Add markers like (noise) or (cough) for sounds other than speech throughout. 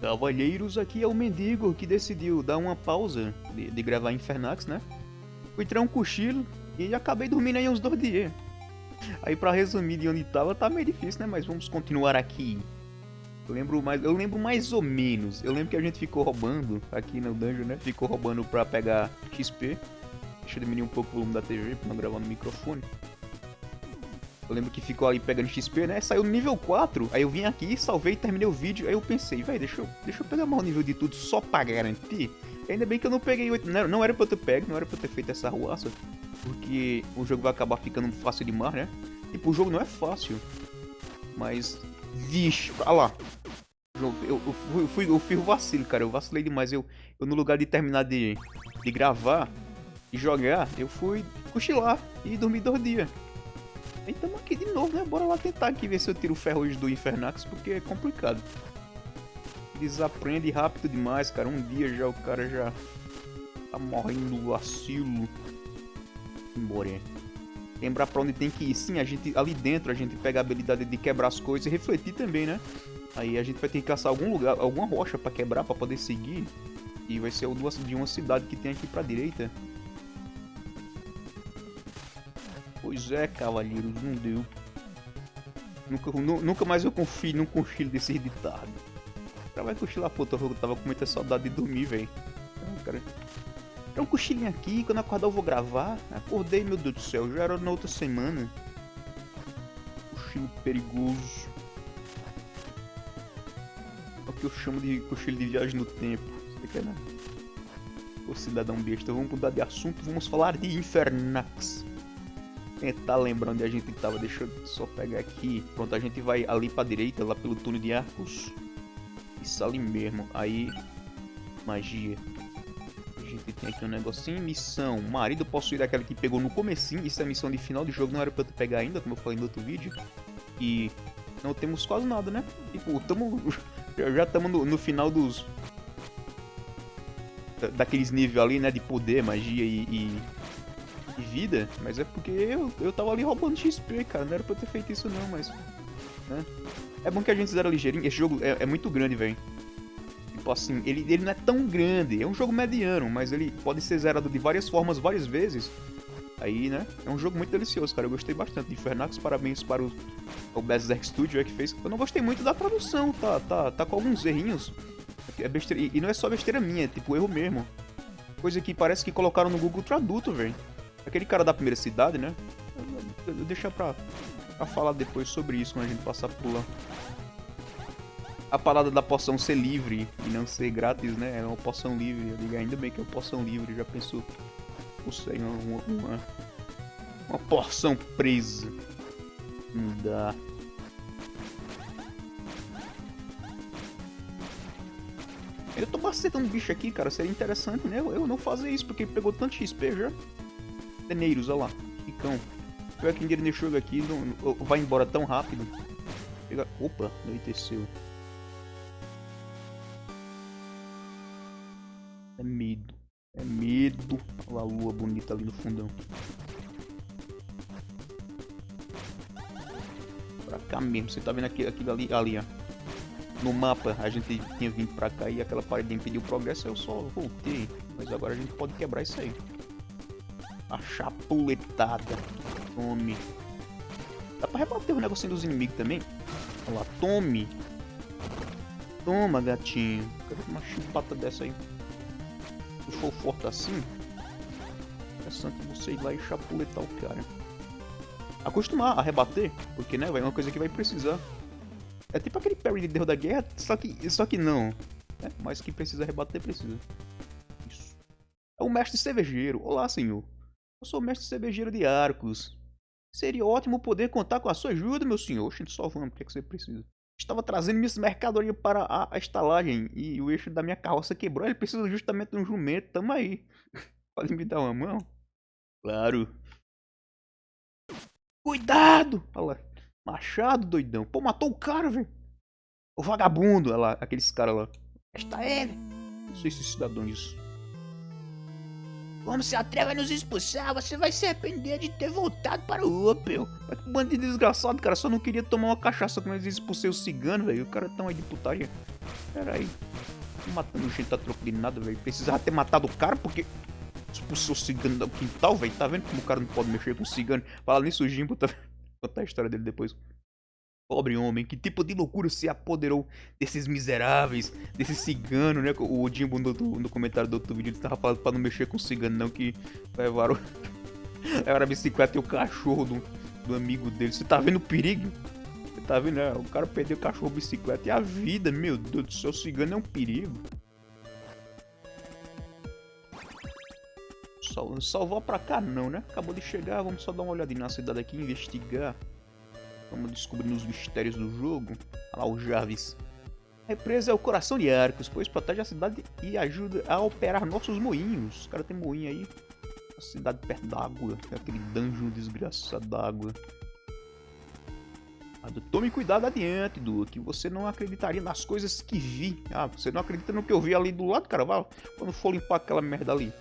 Cavalheiros, aqui é o mendigo que decidiu dar uma pausa de, de gravar Infernax, né? Fui tirar um cochilo e acabei dormindo aí uns dois dias. Aí pra resumir de onde tava, tá meio difícil, né? Mas vamos continuar aqui. Eu lembro mais, eu lembro mais ou menos. Eu lembro que a gente ficou roubando aqui no dungeon, né? Ficou roubando pra pegar XP. Deixa eu diminuir um pouco o volume da TV pra não gravar no microfone. Eu lembro que ficou ali pegando XP, né? Saiu no nível 4. Aí eu vim aqui, salvei terminei o vídeo. Aí eu pensei, velho, deixa eu, deixa eu pegar mais o nível de tudo só pra garantir. Ainda bem que eu não peguei 8. Não, não era pra eu ter pego, não era pra eu ter feito essa ruaça. Porque o jogo vai acabar ficando fácil demais, né? Tipo, o jogo não é fácil. Mas. Vixe, olha lá. Eu, eu, eu, fui, eu, fui o vacilo, cara. Eu vacilei demais. Eu, eu no lugar de terminar de, de gravar e jogar, eu fui cochilar e dormir dois dias. E tamo aqui de novo, né? Bora lá tentar aqui ver se eu tiro o ferro hoje do Infernax, porque é complicado. Desaprende rápido demais, cara. Um dia já o cara já tá morrendo do vacilo. Embora. Lembrar pra onde tem que ir. Sim, a gente ali dentro a gente pega a habilidade de quebrar as coisas e refletir também, né? Aí a gente vai ter que caçar algum lugar, alguma rocha pra quebrar, pra poder seguir. E vai ser o de uma cidade que tem aqui pra direita. Pois é, cavalheiros, não deu. Nunca, nunca mais eu confio num cochilo desse editado. O cara vai cochilar, pô, eu tava com muita saudade de dormir, velho. É um cochilinho aqui, quando acordar eu vou gravar. Acordei, meu Deus do céu, já era na outra semana. Cochilo perigoso. É o que eu chamo de cochilo de viagem no tempo. Você quer, né? Ô cidadão besta, vamos mudar de assunto, vamos falar de Infernax tentar lembrar onde a gente tava. Deixa eu só pegar aqui. Pronto, a gente vai ali pra direita, lá pelo túnel de arcos. Isso ali mesmo. Aí, magia. A gente tem aqui um negocinho. Missão. Marido possuir aquela que pegou no comecinho. Isso é missão de final de jogo. Não era pra eu pegar ainda, como eu falei no outro vídeo. E não temos quase nada, né? Tipo, tamo... (laughs) já estamos no, no final dos... Daqueles níveis ali, né? De poder, magia e, e de vida, mas é porque eu, eu tava ali roubando XP, cara. Não era pra eu ter feito isso não, mas. Né? É bom que a gente zera ligeirinho. Esse jogo é, é muito grande, velho. Tipo assim, ele, ele não é tão grande. É um jogo mediano, mas ele pode ser zerado de várias formas, várias vezes. Aí, né? É um jogo muito delicioso, cara. Eu gostei bastante Infernax. Parabéns para o, o Berserk Studio é, que fez. Eu não gostei muito da tradução, tá, tá, tá com alguns errinhos. É besteira, e não é só besteira minha, é tipo erro mesmo. Coisa que parece que colocaram no Google Traduto, velho. Aquele cara da primeira cidade, né? Eu, eu pra, pra falar depois sobre isso quando a gente passar por lá. A parada da poção ser livre e não ser grátis, né? É uma poção livre. Eu digo, ainda bem que é uma poção livre. Já pensou? Sei, uma, uma, uma porção presa. Não dá. Eu tô macetando bicho aqui, cara. Seria interessante, né? Eu não fazer isso, porque pegou tanto XP já. Deneiros, olha lá. Ricão. Pior que ninguém chega aqui, não, vai embora tão rápido. Chega... Opa, anoiteceu. É medo. É medo. Olha a lua bonita ali no fundão. Pra cá mesmo. Você tá vendo aquilo, aquilo ali, ali, ó. No mapa a gente tinha vindo pra cá e aquela parede impediu o progresso. Eu só voltei. Mas agora a gente pode quebrar isso aí. A chapuletada. Tome. Dá pra rebater o negocinho dos inimigos também? Olha lá, tome. Toma, gatinho. Cadê uma chupata dessa aí? Se for forte assim, interessante você ir lá e chapuletar o cara. Acostumar a rebater, porque né, vai uma coisa que vai precisar. É tipo aquele parry de Deus da Guerra, só que, só que não. Né? Mas que precisa rebater, precisa. Isso. É o mestre cervejeiro. Olá, senhor. Eu sou mestre cervejeiro de Arcos. Seria ótimo poder contar com a sua ajuda, meu senhor. Oxente, só vamos, o que, é que você precisa? Estava trazendo minhas mercadorias para a, estalagem e o eixo da minha carroça quebrou. Ele precisa justamente de um jumento. Tamo aí. (laughs) Pode me dar uma mão? Claro. Cuidado! Olha lá. Machado, doidão. Pô, matou o cara, velho. O vagabundo. Olha lá, aqueles caras lá. Esta é ele. Não sei se cidadãos Como se atreve a nos expulsar, você vai se arrepender de ter voltado para o Opel. Mas que bandido desgraçado, cara. Só não queria tomar uma cachaça quando eles expulsei o cigano, velho. O cara tão aí de putaria. Pera aí. Matando gente a troco de nada, velho. Precisava ter matado o cara porque expulsou o cigano do quintal, velho. Tá vendo como o cara não pode mexer com o cigano? Fala nisso, o Jimbo tá... Vou contar a história dele depois. Pobre homem, que tipo de loucura se apoderou desses miseráveis, desse cigano, né? O Jimbo no, no comentário do outro vídeo ele tava falando pra não mexer com o cigano, não, que levaram. (laughs) Levaram a bicicleta e o cachorro do, do amigo dele. Você tá vendo o perigo? Você tá vendo? né? o cara perdeu o cachorro, a bicicleta e a vida, meu Deus do céu, o cigano é um perigo. Só vou pra cá não, né? Acabou de chegar, vamos só dar uma olhadinha na cidade aqui, investigar. Vamos descobrindo os mistérios do jogo. Olha lá o Jarvis. A represa é o coração de Arcos, pois protege a cidade e ajuda a operar nossos moinhos. O cara tem moinho aí. A cidade perto d'água. Aquele dungeon desgraçado d'água. Tome cuidado adiante, Du, que você não acreditaria nas coisas que vi. Ah, você não acredita no que eu vi ali do lado, cara? Vai, quando for limpar aquela merda ali.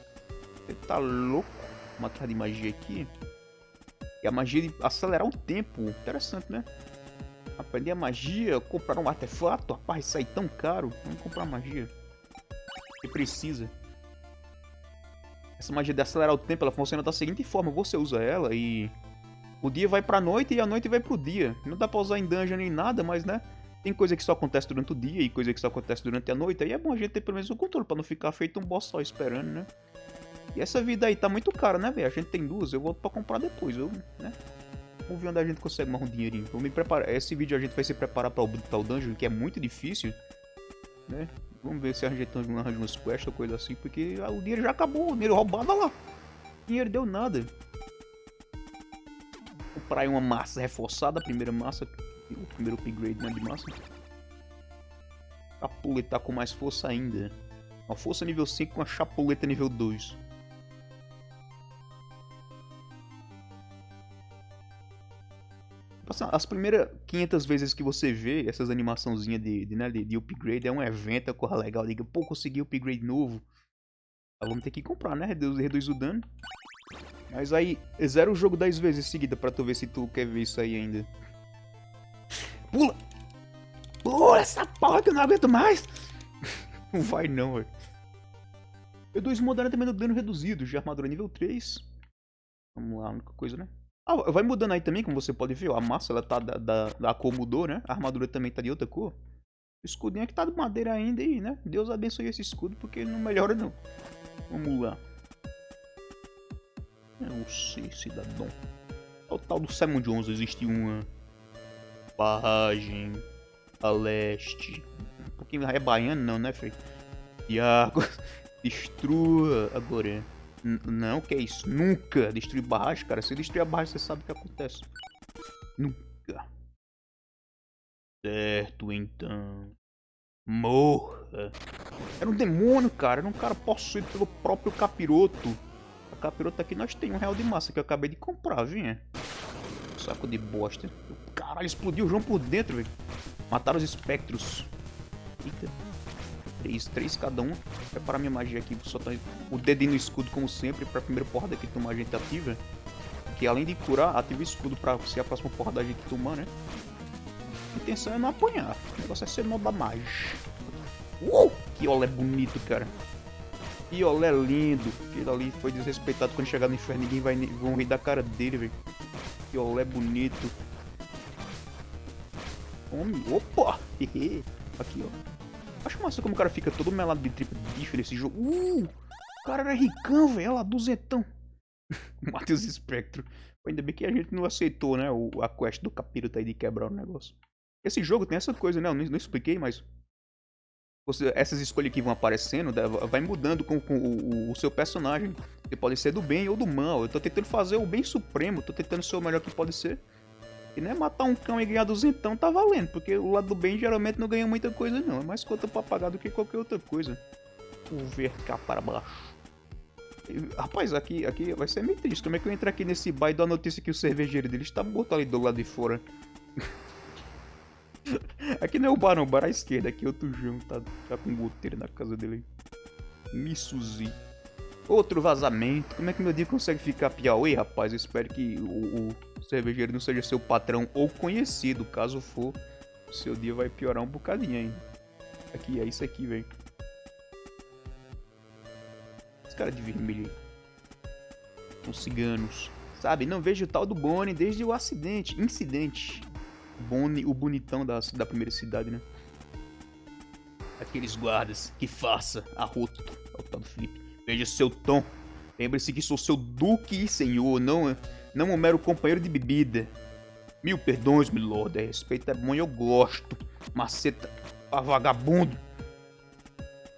Você tá louco? Uma carta de magia aqui. E a magia de acelerar o tempo. Interessante, né? Aprender a magia, comprar um artefato. Rapaz, sai tão caro. Vamos comprar magia. Que precisa. Essa magia de acelerar o tempo, ela funciona da seguinte forma. Você usa ela e... O dia vai pra noite e a noite vai pro dia. Não dá pra usar em dungeon nem nada, mas né... Tem coisa que só acontece durante o dia e coisa que só acontece durante a noite. Aí é bom a gente ter pelo menos o controle pra não ficar feito um boss só esperando, né? E essa vida aí tá muito cara, né, velho? A gente tem duas, eu volto pra comprar depois, eu, né? Vamos ver onde a gente consegue mais um dinheirinho. Vamos me preparar. Esse vídeo a gente vai se preparar pra o, pra o dungeon, que é muito difícil, né? Vamos ver se a gente arranja umas quests ou coisa assim, porque o dinheiro já acabou, o dinheiro roubado, olha lá. O dinheiro deu nada. Comprar uma massa reforçada, a primeira massa, o primeiro upgrade né, de massa. A puleta tá com mais força ainda. Uma força nível 5 com a chapuleta nível 2. As primeiras 500 vezes que você vê essas animaçãozinhas de, de, né, de, de, upgrade é um evento, é corra legal. Diga, pô, consegui upgrade novo. Ah, vamos ter que comprar, né? Reduz, reduz o dano. Mas aí, zero o jogo 10 vezes seguida pra tu ver se tu quer ver isso aí ainda. Pula! Pula essa porra que eu não aguento mais! não (laughs) vai não, velho. E2 moderna também no dano reduzido, já armadura nível 3. Vamos lá, a única coisa, né? Ah, vai mudando aí também, como você pode ver. A massa ela tá da, da, da cor mudou, né? A armadura também tá de outra cor. O escudinho aqui tá de madeira ainda e, né? Deus abençoe esse escudo porque não melhora não. Vamos lá. Eu sei, cidadão. O tal do Simon Jones existe uma barragem a leste. Um pouquinho é baiano não, né, Frei? água (laughs) destrua agora. Não, que é isso? Nunca destruir barragem, cara. Se destruir a barragem, você sabe o que acontece. Nunca. Certo, então. Morra. Era um demônio, cara. Era um cara possuído pelo próprio capiroto. A capiroto aqui nós temos um real de massa que eu acabei de comprar, vinha. Saco de bosta. Caralho, explodiu o João por dentro, velho. Mataram os espectros. Eita. Três, três cada um. Preparar minha magia aqui, só tá o dedinho no escudo como sempre, pra primeira porrada que tomar a gente ativa. Que além de curar, ativa o escudo pra ser a próxima porrada a gente tomar, né? A intenção é não apanhar, o negócio é ser nó da magia. Uh! Que olé bonito, cara. Que olé lindo. Aquele ali foi desrespeitado quando chegar no inferno, ninguém vai vão rir da cara dele, velho. Que olé bonito. Homem, opa! (laughs) Aqui, ó. Acho massa como o cara fica todo melado de tripa bife nesse jogo. Uh! O cara era ricão, velho. Olha lá, duzentão. (laughs) Matheus Spectro. Ainda bem que a gente não aceitou, né? A quest do capítulo aí de quebrar o negócio. Esse jogo tem essa coisa, né? Eu não, não expliquei, mas. Você, essas escolhas que vão aparecendo vai mudando com, com o, o, seu personagem. Você pode ser do bem ou do mal. Eu tô tentando fazer o bem supremo, tô tentando ser o melhor que pode ser. E não é matar um cão e ganhar duzentão tá valendo, porque o lado do bem geralmente não ganha muita coisa não, é mais conta pra pagar do que qualquer outra coisa. O ver cá para baixo. E, rapaz, aqui, aqui vai ser meio triste, como é que eu entro aqui nesse bar e dou a notícia que o cervejeiro dele está morto ali do lado de fora. (laughs) aqui não é o bar não, o bar à esquerda, aqui é outro João, tá, tá com goteiro na casa dele. Missuzi. Outro vazamento. Como é que meu dia consegue ficar Piauí, rapaz? Eu espero que o, o cervejeiro não seja seu patrão ou conhecido. Caso for, seu dia vai piorar um bocadinho ainda. Aqui, é isso aqui, velho. Esse cara de vermelho. São ciganos. Sabe, não vejo o tal do Bonnie desde o acidente. Incidente. Bonnie, o bonitão da, da primeira cidade, né? Aqueles guardas. Que faça. Arroto. É o tal do Felipe. Veja seu tom. Lembre-se que sou seu duque e senhor, não, não um mero companheiro de bebida. Mil perdões, milord. Respeito é bom e eu gosto. Maceta a vagabundo.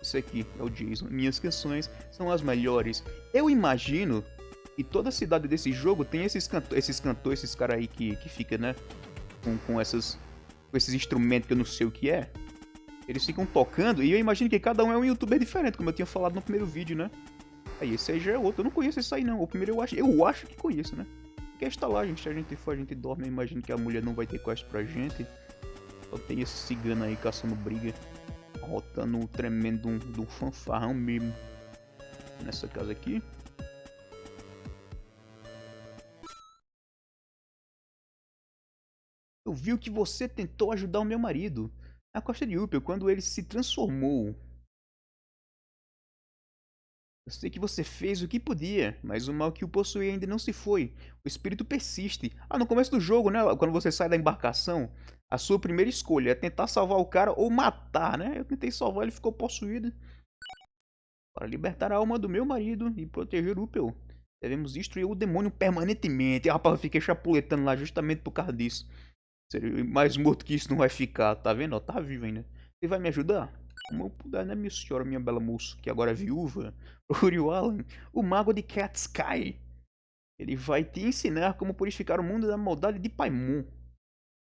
Isso aqui é o Jason. Minhas canções são as melhores. Eu imagino que toda cidade desse jogo tem esses, esses cantores, esses caras aí que, que fica, né? Com, com, essas, com esses instrumentos que eu não sei o que é. Eles ficam tocando e eu imagino que cada um é um youtuber diferente, como eu tinha falado no primeiro vídeo, né? Aí esse aí já é outro. Eu não conheço esse aí não. O primeiro eu acho, eu acho que conheço, né? Porque está lá, gente. Se a gente for, a gente dorme. Eu imagino que a mulher não vai ter quest pra gente. Só tem esse cigano aí caçando briga. Rotando um tremendo um, um fanfarrão mesmo. Nessa casa aqui. Eu vi que você tentou ajudar o meu marido na costa de Upel quando ele se transformou. Eu sei que você fez o que podia, mas o mal que o possui ainda não se foi. O espírito persiste. Ah, no começo do jogo, né? Quando você sai da embarcação, a sua primeira escolha é tentar salvar o cara ou matar, né? Eu tentei salvar, ele ficou possuído. Para libertar a alma do meu marido e proteger Upel, devemos destruir o demônio permanentemente. E, rapaz, eu fiquei chapuletando lá justamente por causa disso. Mais morto que isso não vai ficar, tá vendo? Tá vivo ainda. Você vai me ajudar? Como eu puder, né, minha senhora, minha bela moça, que agora é viúva, (laughs) Uriel Allen, o mago de Cat Sky. Ele vai te ensinar como purificar o mundo da maldade de Paimon.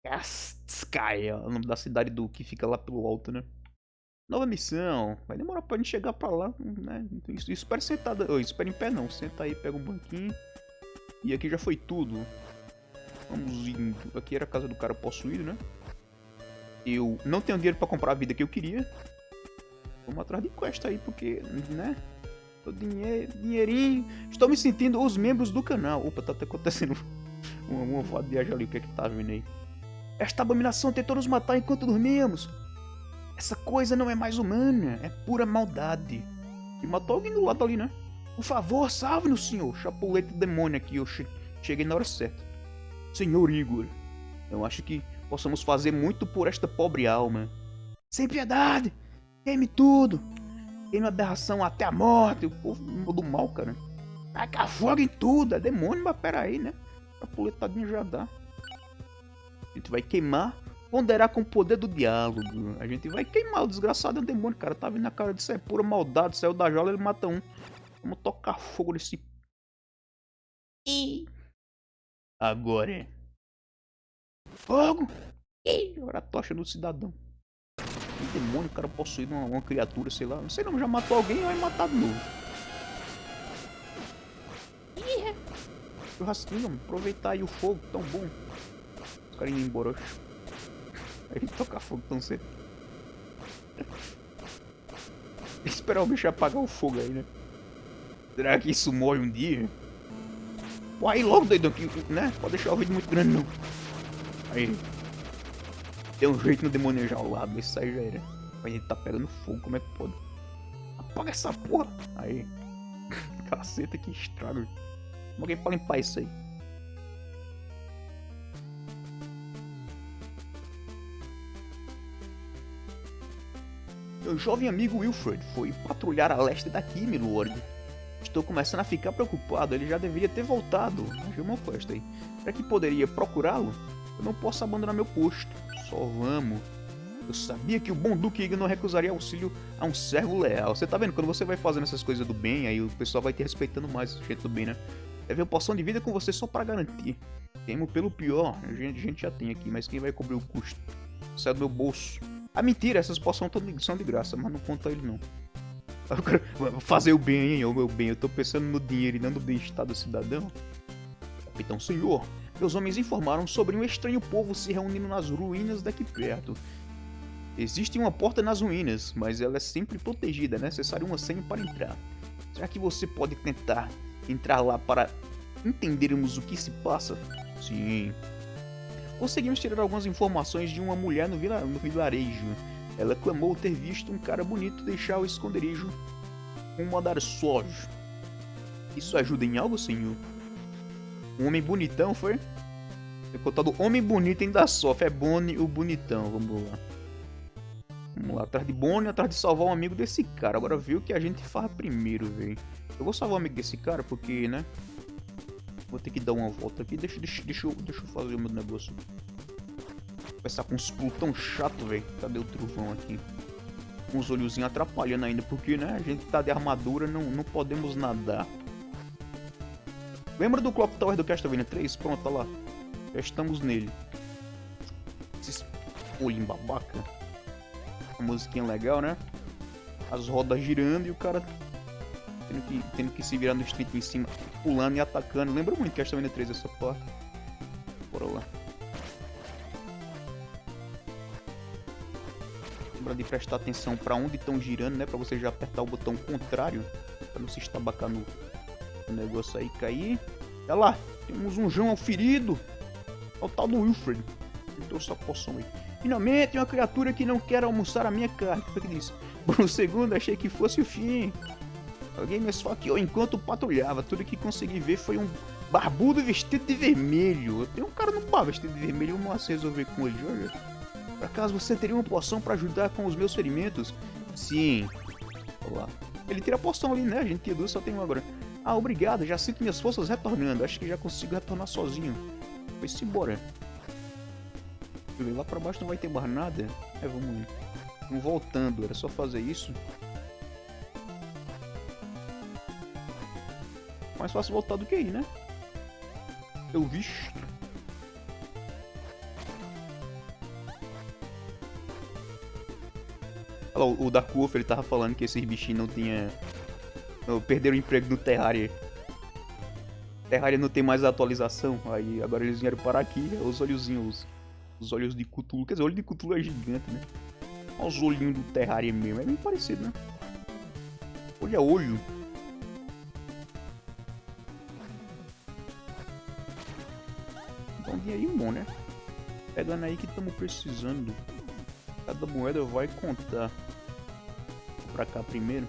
Cat Sky é o nome da cidade do que fica lá pelo alto, né? Nova missão. Vai demorar pra gente chegar pra lá, né? Espera sentado. Oh, espera em pé não. Senta aí, pega um banquinho. E aqui já foi tudo. Vamos indo. Aqui era a casa do cara possuído, né? Eu não tenho dinheiro pra comprar a vida que eu queria. Vamos atrás de quest aí, porque, né? O dinheiro, dinheirinho. Estou me sentindo os membros do canal. Opa, tá até acontecendo (laughs) uma, uma voada de ali. O que é que tá vindo aí? Esta abominação tentou nos matar enquanto dormíamos. Essa coisa não é mais humana. É pura maldade. E matou alguém do lado ali, né? Por favor, salve-nos, senhor. Chapulete demônio aqui. Eu che cheguei na hora certa. Senhor Igor, eu acho que possamos fazer muito por esta pobre alma. Sem piedade! Queime tudo. Queime aberração até a morte. O povo do mal, cara. Taca fogo em tudo. É demônio, mas peraí, né? A puletadinha já dá. A gente vai queimar. Ponderar com o poder do diálogo. A gente vai queimar. O desgraçado é um demônio, cara. Tá vindo na cara disso. É pura maldade. Saiu da jola, ele mata um. Vamos tocar fogo nesse... E... Agora é... Fogo! E agora a tocha no cidadão. Um demônio, o cara possuído uma, uma, criatura, sei lá. Não sei não, já matou alguém vai matar de novo. Churrasquinho, mano. Aproveitar aí o fogo, tão bom. Os caras indo embora. Aí tocar fogo tão cedo. Esperar o bicho apagar o fogo aí, né? Será que isso morre um dia? Pô, aí logo, doidão, que, né? Pode deixar o vídeo muito grande, não. Aí. Tem um jeito no ao lado, isso aí já era. A gente tá pegando fogo, como é que pode? Apaga essa porra! Aí. (laughs) Caceta, que estrago. Como alguém pode limpar isso aí? Meu jovem amigo Wilfred foi patrulhar a leste daqui, milord. Estou começando a ficar preocupado, ele já deveria ter voltado. Achei uma quest aí. Será que poderia procurá-lo? Eu não posso abandonar meu posto. Só vamos. Eu sabia que o bom Duque não recusaria auxílio a um servo leal. Você tá vendo? Quando você vai fazendo essas coisas do bem, aí o pessoal vai te respeitando mais jeito do bem, né? Deve uma poção de vida com você só pra garantir. Temo pelo pior, a gente, a gente já tem aqui, mas quem vai cobrir o custo? Sai do meu bolso. Ah, mentira, essas poções são de graça, mas não conta ele não. Fazer o bem, o meu bem. Eu tô pensando no dinheiro e não no bem-estar do cidadão. Capitão Senhor, meus homens informaram sobre um estranho povo se reunindo nas ruínas daqui perto. Existe uma porta nas ruínas, mas ela é sempre protegida, é necessário uma senha para entrar. Será que você pode tentar entrar lá para entendermos o que se passa? Sim. Conseguimos tirar algumas informações de uma mulher no, vila no vilarejo. Ela clamou ter visto um cara bonito deixar o esconderijo com um andar suave. Isso ajuda em algo, senhor? Um homem bonitão, foi? Foi contado homem bonito ainda sofre. É Bonnie o bonitão. Vamos lá. Vamos lá, atrás de Bonnie, atrás de salvar um amigo desse cara. Agora viu o que a gente faz primeiro, velho. Eu vou salvar o amigo desse cara porque, né? Vou ter que dar uma volta aqui. Deixa, deixa, deixa, eu, deixa eu fazer o meu negócio. Começar com uns pulos tão chato, velho. Cadê o trovão aqui? Com os olhozinhos atrapalhando ainda. Porque, né? A gente tá de armadura, não, não podemos nadar. Lembra do Clock Tower do Castlevania 3? Pronto, tá lá. Já estamos nele. Esses olhinhos babaca. A musiquinha legal, né? As rodas girando e o cara tendo que, tendo que se virar no street em cima, pulando e atacando. Lembra muito Castlevania 3 essa parte. Bora lá. Lembra de prestar atenção para onde estão girando, né? Pra você já apertar o botão contrário. Pra não se estabacar no, negócio aí cair. Olha lá, temos um João ferido. É o tal do Wilfred. Ele trouxe essa poção aí. Finalmente, uma criatura que não quer almoçar a minha carne. O que disse? (laughs) Por um segundo achei que fosse o fim. Alguém me esfaqueou enquanto patrulhava. Tudo que consegui ver foi um barbudo vestido de vermelho. Tem um cara no bar vestido de vermelho. Vamos se resolver com ele, olha. Por acaso você teria uma poção para ajudar com os meus ferimentos? Sim. Olá. Ele tira a poção ali, né? A gente tinha duas, só tem uma agora. Ah, obrigado. Já sinto minhas forças retornando. Acho que já consigo retornar sozinho. Foi-se embora. Lá pra baixo não vai ter mais nada. É, vamos. Vamos voltando. Era só fazer isso. Mais fácil voltar do que ir, né? Eu visto. Lá, o Dark Wolf ele tava falando que esses bichinhos não tinha... Perderam o emprego no Terraria. Terraria não tem mais atualização, aí agora eles vieram parar aqui, é os olhozinhos, os, os olhos de Cthulhu, quer dizer, o olho de Cthulhu é gigante, né? Olha os olhinhos do Terraria mesmo, é bem parecido, né? Olho é olho. Então um bom, né? Pegando aí que estamos precisando. Cada moeda vai contar. Pra cá primeiro.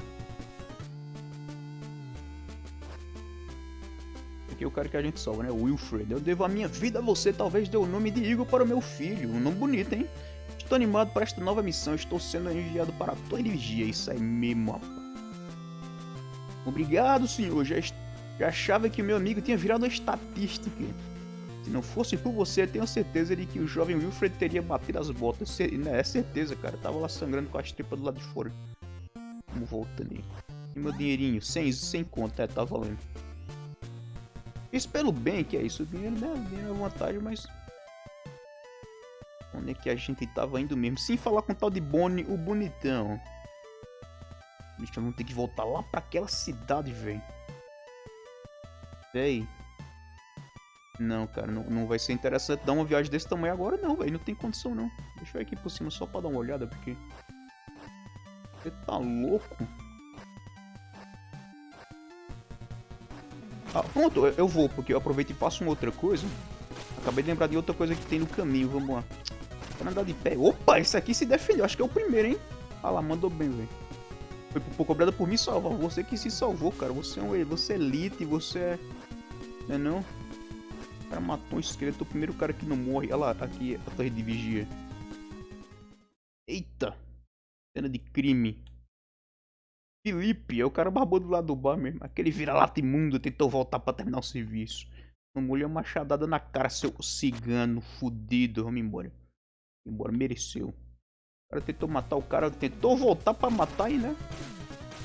aqui o cara que a gente salva, né? Wilfred. Eu devo a minha vida a você, talvez dê o nome de Igor para o meu filho. Um nome bonito, hein? Estou animado para esta nova missão. Estou sendo enviado para a tua energia. Isso aí mesmo, rapaz. Obrigado, senhor. Já, já achava que o meu amigo tinha virado uma estatística. Se não fosse por você, tenho certeza de que o jovem Wilfred teria batido as botas. Né, é certeza, cara. Tava lá sangrando com as tripas do lado de fora. Vamos voltando aí. E meu dinheirinho? Sem, sem conta, é, tá valendo. Isso pelo bem que é isso. O dinheiro, né? O dinheiro é vantagem, mas. Onde é que a gente tava indo mesmo? Sem falar com o tal de Bonnie, o bonitão. Bicho, vamos ter que voltar lá pra aquela cidade, velho. Véi. Não, cara, não, não vai ser interessante dar uma viagem desse tamanho agora, não, velho. Não tem condição, não. Deixa eu ir aqui por cima só pra dar uma olhada, porque... Você tá louco? Ah, pronto, eu vou, porque eu aproveito e faço uma outra coisa. Acabei de lembrar de outra coisa que tem no caminho, vamos lá. Pra andar de pé. Opa, esse aqui se defendeu, acho que é o primeiro, hein? Ah lá, mandou bem, velho. Foi por cobrada por mim salvar. Você que se salvou, cara. Você é um você é elite, você é. Não é não? O cara matou um esqueleto, o primeiro cara que não morre. Olha lá, aqui a torre de vigia. Crime. Felipe, é o cara barbudo do lado do bar mesmo. Aquele vira-lata imundo tentou voltar pra terminar o serviço. Uma mulher machadada na cara, seu cigano fudido. Vamos embora. Embora, mereceu. O cara tentou matar o cara, tentou voltar pra matar aí, né?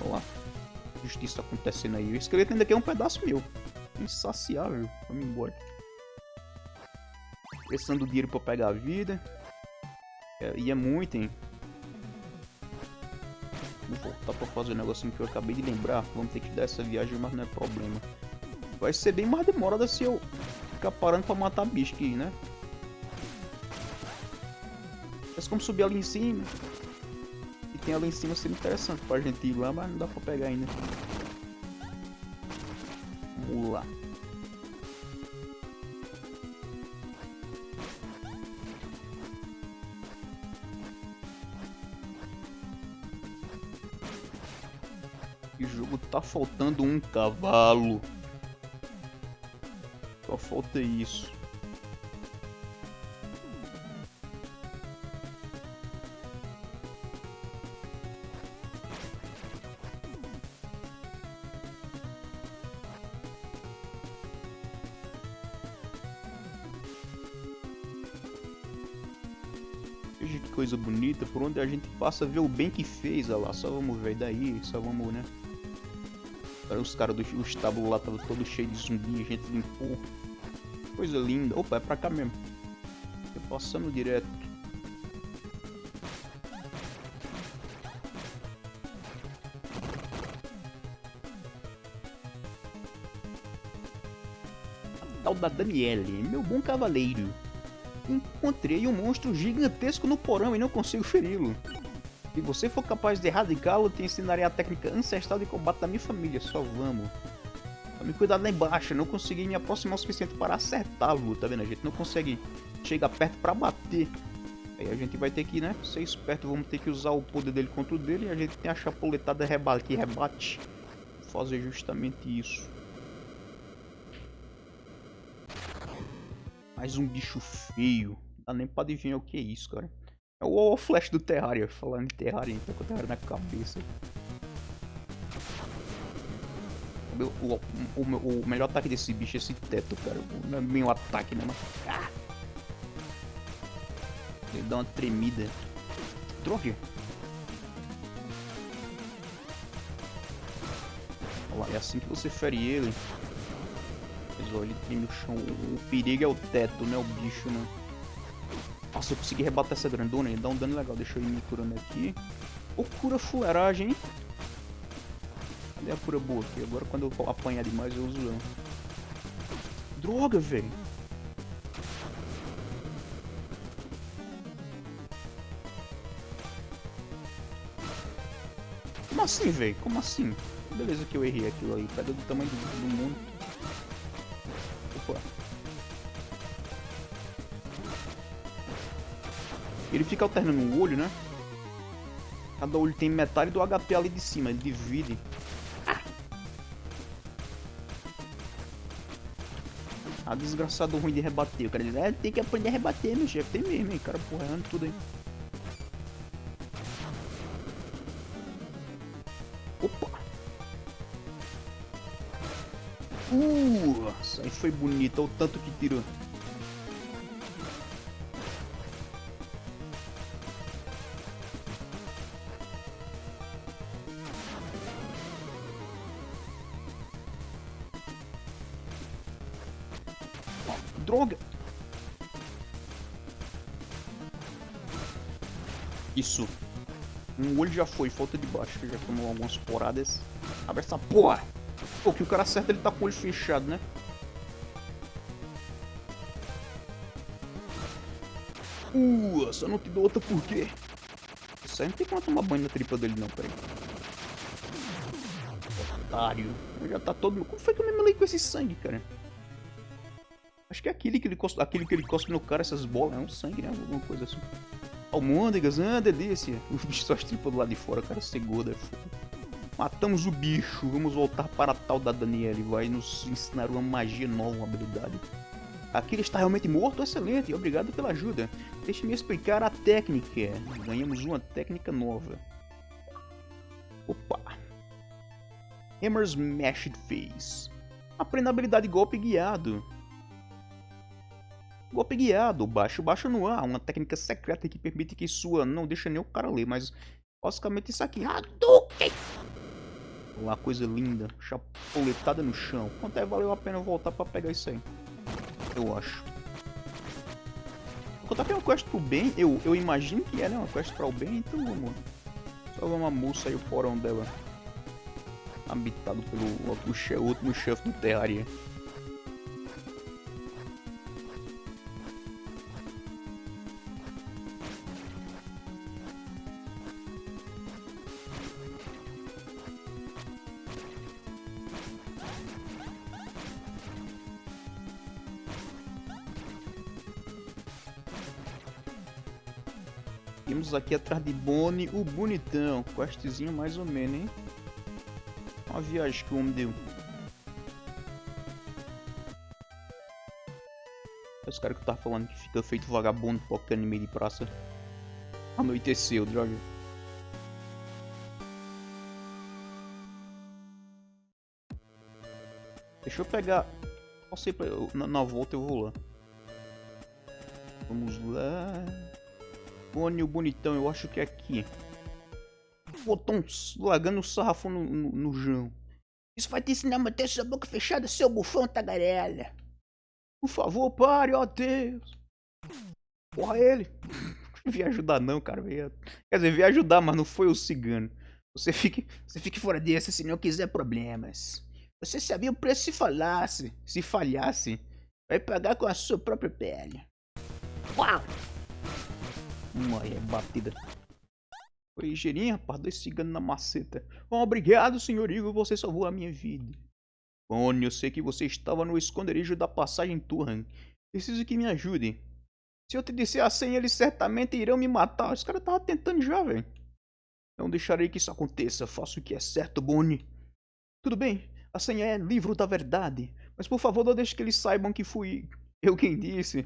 Olha lá. Justiça acontecendo aí. O esqueleto ainda quer um pedaço meu. Insaciável. Vamos embora. Prestando dinheiro pra pegar a vida. É, e é muito, hein? Vou voltar pra fazer um negocinho que eu acabei de lembrar. Vamos ter que dar essa viagem, mas não é problema. Vai ser bem mais demorada se eu ficar parando pra matar bicho aqui, né? Mas como subir ali em cima. E tem ali em cima seria interessante pra gente ir lá, mas não dá pra pegar ainda. Vamos lá. Faltando um cavalo. Só falta isso. Veja que coisa bonita, por onde a gente passa ver o bem que fez, olha lá, só vamos ver daí, só vamos, né? Os caras do estábulo lá estavam todo cheio de zumbi, gente limpou. Coisa linda. Opa, é pra cá mesmo. Tô passando direto. A tal da Daniele, meu bom cavaleiro. Encontrei um monstro gigantesco no porão e não consigo feri-lo. Se você for capaz de erradicá-lo, te ensinarei a técnica ancestral de combate da minha família. Só vamos. Tome cuidado lá embaixo, não consegui me aproximar o suficiente para acertá-lo, tá vendo? A gente não consegue chegar perto para bater. Aí a gente vai ter que, né, ser esperto, vamos ter que usar o poder dele contra o dele e a gente tem a chapuletada rebate, que rebate. Fazer justamente isso. Mais um bicho feio. Dá nem pra adivinhar o que é isso, cara. É o Flash do Terraria, falando de Terraria, então com o Terraria na cabeça. O, o, o, o, melhor ataque desse bicho é esse teto, cara. Não é um ataque, né? Mas... Ah! Ele dá uma tremida. Droga! Olha lá, é assim que você fere ele. Mas olha, ele treme o chão. O perigo é o teto, né? O bicho, né? Nossa, eu consegui rebater essa grandona, ele dá um dano legal. Deixa eu ir me curando aqui. Ô, cura fuleiragem? Cadê a cura boa aqui? Agora quando eu apanhar demais eu uso ela. Droga, velho. Como assim, velho? Como assim? Beleza que eu errei aquilo aí. Pedra do tamanho do, do mundo. Ele fica alternando o olho, né? Cada olho tem metade do HP ali de cima, ele divide. Ah! Ah, desgraçado ruim de rebater. O cara diz, é, tem que aprender a rebater, meu chefe. Tem mesmo, hein? Cara, porra, errando tudo aí. Opa! Uh, essa aí foi bonita, o tanto que tirou. Olho já foi, falta de baixo, que já tomou algumas poradas. Abre essa porra! Pô, que o cara acerta, ele tá com o olho fechado, né? Uh, só não te dou outra por quê? Isso aí não tem como tomar banho na tripa dele não, peraí. Otário. Já tá todo... Como foi que eu me melei com esse sangue, cara? Acho que é aquele que ele cospe, aquele que ele cospe no cara, essas bolas, é um sangue, né? Alguma coisa assim. Almôndegas, ah, delícia. (laughs) Os bichos só estripam do lado de fora, cara, segura. É Matamos o bicho, vamos voltar para a tal da Daniele. Vai nos ensinar uma magia nova, uma habilidade. Aquele está realmente morto? Excelente, obrigado pela ajuda. Deixe-me explicar a técnica. Ganhamos uma técnica nova. Opa. Hammer's Mashed Face. Aprenda a habilidade golpe guiado. Golpe guiado, baixo, baixo no ar, uma técnica secreta que permite que sua... Não deixa nem o cara ler, mas basicamente isso aqui. Hadouken! Uma coisa linda, chapuletada no chão. Quanto é valeu a pena voltar pra pegar isso aí? Eu acho. Contar que é uma quest pro bem, eu, eu imagino que é, né? Uma quest para o bem, então vamos. Só uma moça aí o porão dela. Habitado pelo último chefe do Terraria. Seguimos aqui atrás de Bonnie, o bonitão. Questzinho mais ou menos, hein? Uma viagem que o homem deu. Os caras que eu tava falando que fica feito vagabundo porque no meio de praça. Anoiteceu, droga. Deixa eu pegar... Passei pra... Na, na volta eu vou lá. Vamos lá... O bonitão, eu acho que é aqui. Botou lagando o sarrafão no, no, no. Isso vai te ensinar a manter sua boca fechada, seu bufão tagarela. Por favor, pare, ó Deus. Porra, ele. Não vi ajudar não, cara. Quer dizer, vi ajudar, mas não foi o cigano. Você fique, você fique fora desse se não quiser problemas. Você sabia o preço se falasse, se falhasse. Vai pagar com a sua própria pele. Uau! Uma é batida. Foi ligeirinho, rapaz. Dois ciganos na maceta. Obrigado, senhor Igor. Você salvou a minha vida. Bonnie, eu sei que você estava no esconderijo da passagem Turhan. Preciso que me ajude. Se eu te disser a senha, eles certamente irão me matar. Os caras estavam tentando já, velho. Não deixarei que isso aconteça. Faço o que é certo, Bonnie. Tudo bem. A senha é livro da verdade. Mas por favor, não deixe que eles saibam que fui eu quem disse.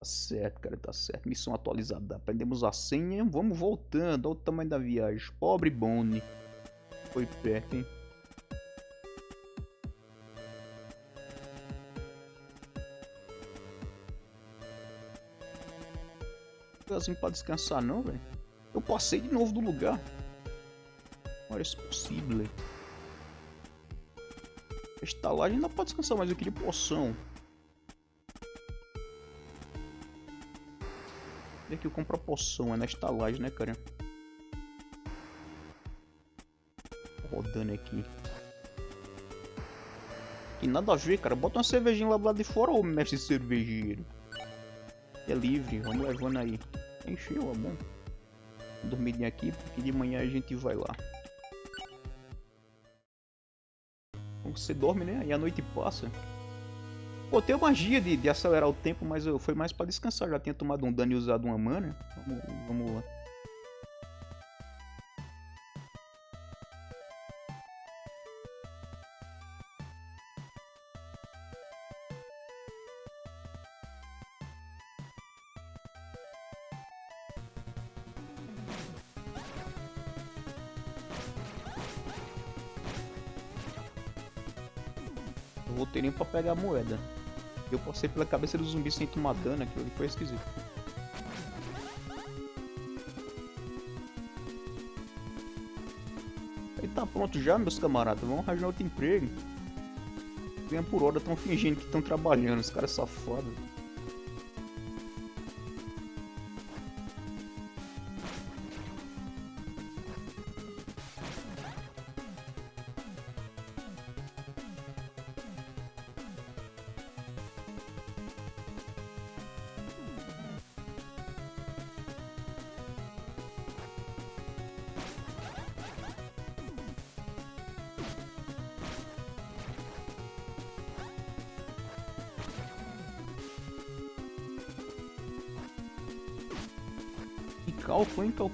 Tá certo, cara, tá certo. Missão atualizada. Aprendemos a senha. Vamos voltando. Olha o tamanho da viagem. Pobre Bonnie. Foi perto, hein? lugarzinho pra descansar não, velho. Eu passei de novo do lugar. Olha, é possível. A estalagem ainda pode descansar, mas eu queria poção. E aqui a poção, é na estalagem, né, cara? Rodando aqui. E nada a ver, cara. Bota uma cervejinha lá do lado de fora, ô mestre cervejeiro. É livre, vamos levando aí. Encheu, é bom. Dormir aqui, porque de manhã a gente vai lá. Você dorme, né? E a noite passa. Pô, tem magia de, de acelerar o tempo, mas eu, foi mais pra descansar. Já tinha tomado um dano e usado uma mana. Vamos, vamos lá. roteirinho pra pegar a moeda. Eu passei pela cabeça do zumbi sem tomar dano, aquilo ali foi esquisito. Aí tá pronto já, meus camaradas. Vamos arranjar outro emprego. Ganha por hora, estão fingindo que estão trabalhando, os caras safados.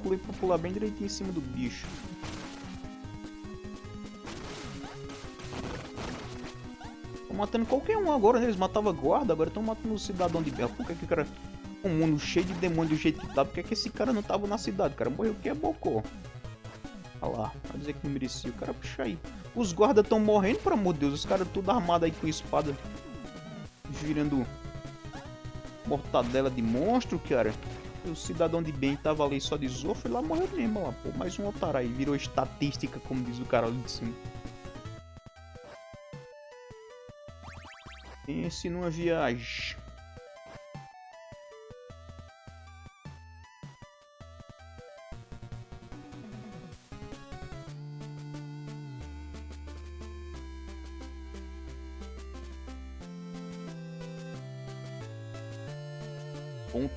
Calculei pra pular bem direitinho em cima do bicho. Tô matando qualquer um agora, né? Eles matavam guarda, agora estão matando o cidadão de Bela. Por que que cara... Um mundo cheio de demônio do jeito que tá, por que, que esse cara não tava na cidade? Cara morreu que é bocó. Olha lá, vai dizer que não merecia. O cara puxa aí. Os guardas estão morrendo, pelo amor de Deus. Os caras tudo armados aí com espada. Virando mortadela de monstro, cara o cidadão de bem tava ali só de zoa, foi lá morreu mesmo, lá, pô. Mais um otário aí, virou estatística, como diz o cara ali de cima. Pense numa viagem.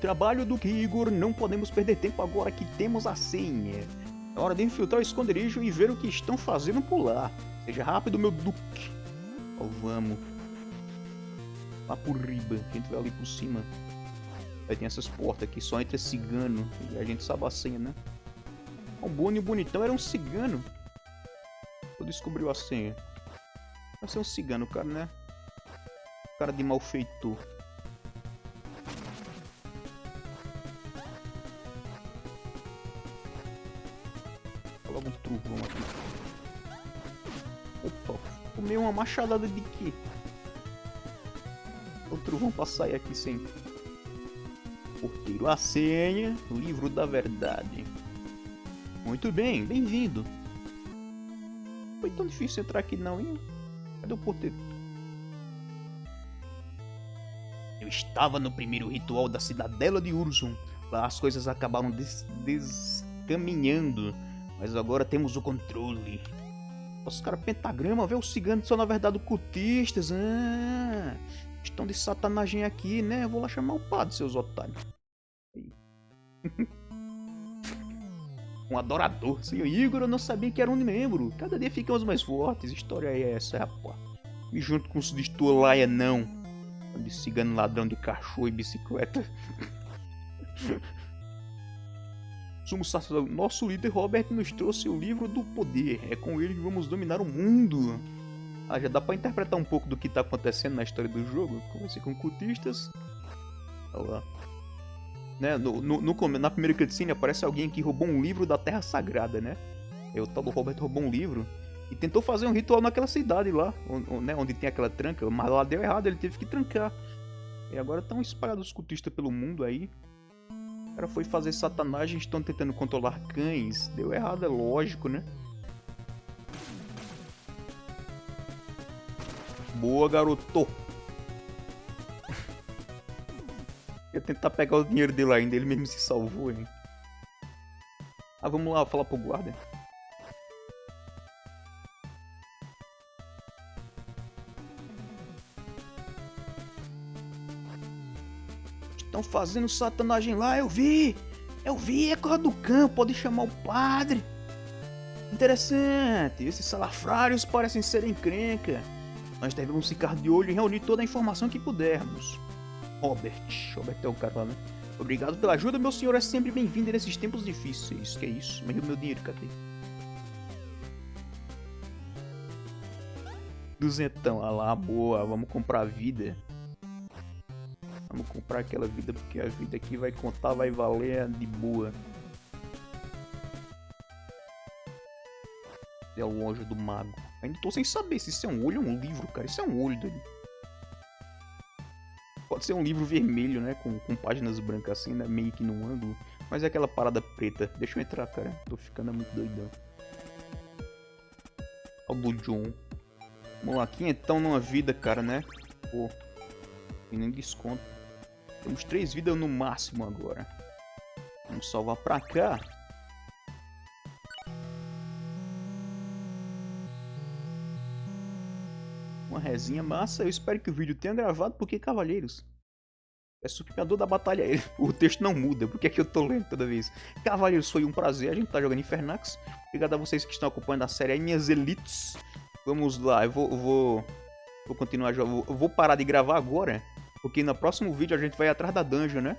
Trabalho do Igor, não podemos perder tempo agora que temos a senha. É hora de infiltrar o esconderijo e ver o que estão fazendo por lá. Seja rápido, meu duque. Oh, vamos. Lá por riba, a gente vai ali por cima. Aí tem essas portas aqui, só entra cigano. E a gente sabe a senha, né? O Bonnie bonitão era um cigano. Eu descobriu a senha. Vai ser um cigano, cara, né? Cara de malfeitor. Uma machadada de quê? O trovão pra sair aqui sem. Porteiro, a senha, livro da verdade. Muito bem, bem-vindo. Foi tão difícil entrar aqui não, hein? Cadê o porteiro? Eu estava no primeiro ritual da cidadela de Urzum. Lá as coisas acabaram des descaminhando. Mas agora temos o controle. Os caras pentagrama, vê os ciganos são na verdade cultistas. Ah, estão de satanagem aqui, né? Eu vou lá chamar o padre, seus otários. (laughs) um adorador. Senhor Igor, eu não sabia que era um membro. Cada dia ficamos mais fortes. História é essa, rapaz. E junto com os de Stolaia, não. De cigano ladrão de cachorro e bicicleta. (laughs) Somos Nosso líder Robert nos trouxe o livro do poder. É com ele que vamos dominar o mundo. Ah, já dá pra interpretar um pouco do que tá acontecendo na história do jogo. Comecei com cultistas. Olha lá. Né? No, no, no, na primeira cutscene aparece alguém que roubou um livro da Terra Sagrada, né? É o tal do Robert roubou um livro e tentou fazer um ritual naquela cidade lá, onde, né, onde tem aquela tranca, mas lá deu errado, ele teve que trancar. E agora estão espalhados os cultistas pelo mundo aí. Cara foi fazer satanagem, estão tentando controlar cães. Deu errado, é lógico, né? Boa, garoto. (laughs) Ia tentar pegar o dinheiro dele ainda, ele mesmo se salvou, hein? Ah, vamos lá falar pro guarda. Estão fazendo satanagem lá, eu vi! Eu vi, é coisa do campo, pode chamar o padre. Interessante, esses salafrários parecem ser encrenca. Nós devemos ficar de olho e reunir toda a informação que pudermos. Robert. Robert é o cara né? Obrigado pela ajuda, meu senhor é sempre bem-vindo nesses tempos difíceis. Que é isso? Mas meu dinheiro, cadê? Duzentão, ah lá, boa, vamos comprar vida. Comprar aquela vida, porque a vida aqui vai contar, vai valer de boa. É o anjo do mago. Ainda tô sem saber se isso é um olho ou um livro, cara. Isso é um olho dele. Pode ser um livro vermelho, né? Com, com páginas brancas assim, né? Meio que num ângulo. Mas é aquela parada preta. Deixa eu entrar, cara. Tô ficando muito doidão. Olha o John. Vamos lá, então numa vida, cara, né? Pô. Tem nem desconto. Temos três vidas no máximo agora. Vamos salvar pra cá. Uma resinha massa. Eu espero que o vídeo tenha gravado, porque, cavalheiros, é suplicador da batalha. (laughs) O texto não muda, porque é que eu tô lendo toda vez. Cavaleiros, foi um prazer. A gente tá jogando Infernax. Obrigado a vocês que estão acompanhando a série aí, minhas elites. Vamos lá, eu vou, vou, vou continuar jogando. Vou parar de gravar agora, porque no próximo vídeo a gente vai atrás da dungeon, né?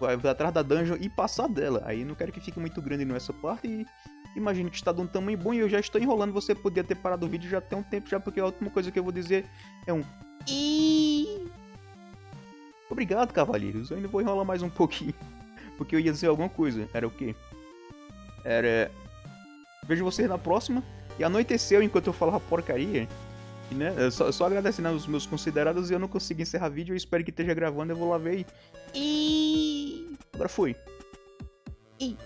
Vai, atrás da dungeon e passar dela. Aí não quero que fique muito grande nessa parte e imagino que está de um tamanho bom e eu já estou enrolando. Você podia ter parado o vídeo já tem um tempo já, porque a última coisa que eu vou dizer é um... Obrigado, cavalheiros. Eu ainda vou enrolar mais um pouquinho. (laughs) Porque eu ia dizer alguma coisa. Era o quê? Era... Vejo vocês na próxima. E anoiteceu enquanto eu falava porcaria. E, né, só, só agradecendo aos meus considerados e eu não consegui encerrar vídeo. Eu espero que esteja gravando. Eu vou lá ver e... Agora foi. E...